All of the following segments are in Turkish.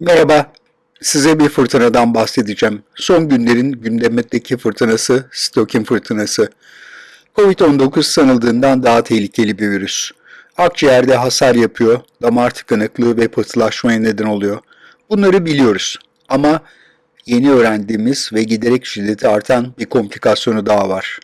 Merhaba, size bir fırtınadan bahsedeceğim. Son günlerin gündemdeki fırtınası, Stokin fırtınası. Covid-19 sanıldığından daha tehlikeli bir virüs. Akciğerde hasar yapıyor, damar tıkanıklığı ve pıhtılaşmaya neden oluyor. Bunları biliyoruz ama yeni öğrendiğimiz ve giderek şiddeti artan bir komplikasyonu daha var.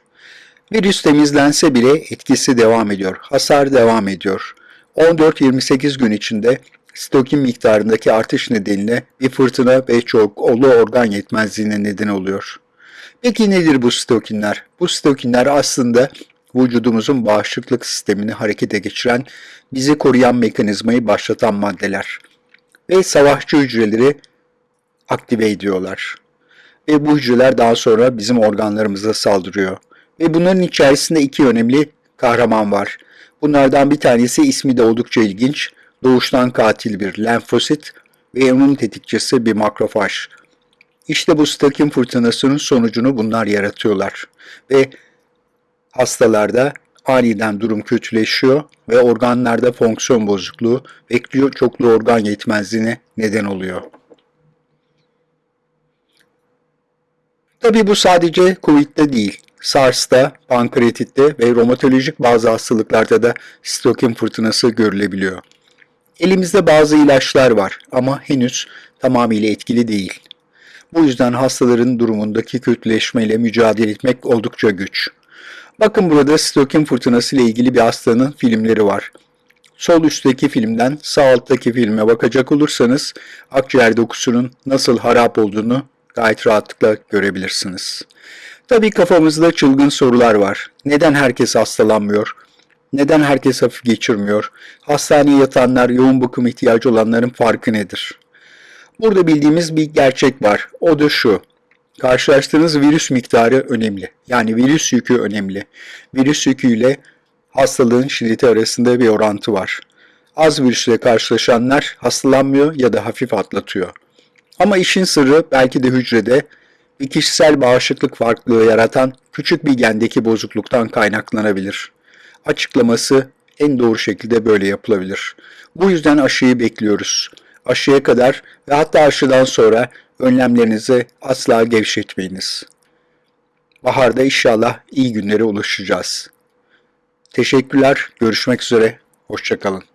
Virüs temizlense bile etkisi devam ediyor, hasar devam ediyor. 14-28 gün içinde stokin miktarındaki artış nedeniyle bir fırtına ve çok olu organ yetmezliğine neden oluyor. Peki nedir bu stokinler? Bu stokinler aslında vücudumuzun bağışıklık sistemini harekete geçiren, bizi koruyan mekanizmayı başlatan maddeler. Ve savaşçı hücreleri aktive ediyorlar. Ve bu hücreler daha sonra bizim organlarımıza saldırıyor. Ve bunların içerisinde iki önemli kahraman var. Bunlardan bir tanesi ismi de oldukça ilginç. Doğuştan katil bir lenfosit ve onun tetikçisi bir makrofaj. İşte bu stakin fırtınasının sonucunu bunlar yaratıyorlar. Ve hastalarda aniden durum kötüleşiyor ve organlarda fonksiyon bozukluğu ve çoklu organ yetmezliğine neden oluyor. Tabi bu sadece COVID'de değil. SARS'ta, pankreatitte ve romatolojik bazı hastalıklarda da stokin fırtınası görülebiliyor. Elimizde bazı ilaçlar var ama henüz tamamıyla etkili değil. Bu yüzden hastaların durumundaki kötüleşmeyle mücadele etmek oldukça güç. Bakın burada stokin fırtınası ile ilgili bir hastanın filmleri var. Sol üstteki filmden sağ alttaki filme bakacak olursanız akciğer dokusunun nasıl harap olduğunu gayet rahatlıkla görebilirsiniz. Tabii kafamızda çılgın sorular var. Neden herkes hastalanmıyor? Neden herkes hafif geçirmiyor? Hastaneye yatanlar, yoğun bakım ihtiyacı olanların farkı nedir? Burada bildiğimiz bir gerçek var. O da şu. Karşılaştığınız virüs miktarı önemli. Yani virüs yükü önemli. Virüs yüküyle hastalığın şiddeti arasında bir orantı var. Az virüsle karşılaşanlar hastalanmıyor ya da hafif atlatıyor. Ama işin sırrı belki de hücrede bir kişisel bağışıklık farklılığı yaratan küçük bir gendeki bozukluktan kaynaklanabilir. Açıklaması en doğru şekilde böyle yapılabilir. Bu yüzden aşıyı bekliyoruz. Aşıya kadar ve hatta aşıdan sonra önlemlerinizi asla gevşetmeyiniz. Baharda inşallah iyi günlere ulaşacağız. Teşekkürler, görüşmek üzere, hoşçakalın.